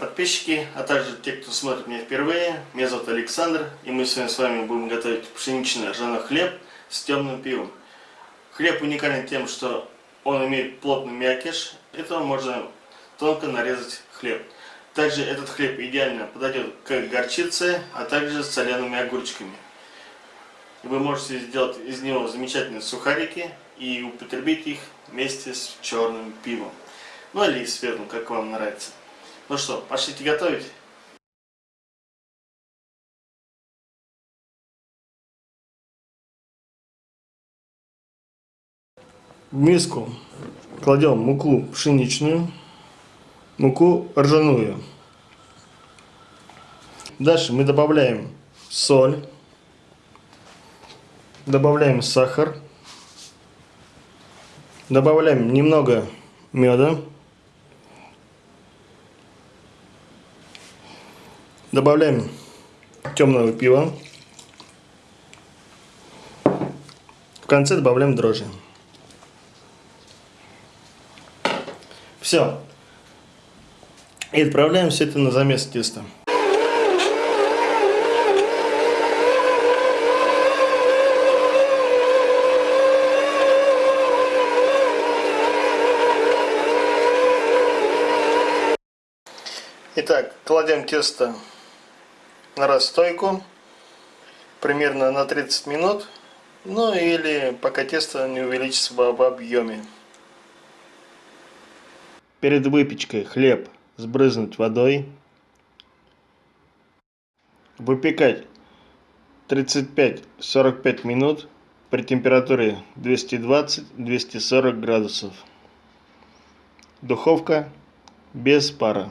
подписчики, а также те, кто смотрит меня впервые. Меня зовут Александр, и мы сегодня с вами будем готовить пшеничный ржаной хлеб с темным пивом. Хлеб уникален тем, что он имеет плотный мякиш, этого можно тонко нарезать хлеб. Также этот хлеб идеально подойдет к горчице, а также с солеными огурчиками. Вы можете сделать из него замечательные сухарики и употребить их вместе с черным пивом. Ну или светлым, как вам нравится. Ну что, пошлите готовить. В миску кладем муку пшеничную, муку ржаную. Дальше мы добавляем соль, добавляем сахар, добавляем немного меда. Добавляем темного пива. В конце добавляем дрожжи. Все. И отправляем все это на замес теста. Итак, кладем тесто на расстойку примерно на 30 минут. Ну или пока тесто не увеличится в объеме. Перед выпечкой хлеб сбрызнуть водой. Выпекать 35-45 минут при температуре 220-240 градусов. Духовка без пара.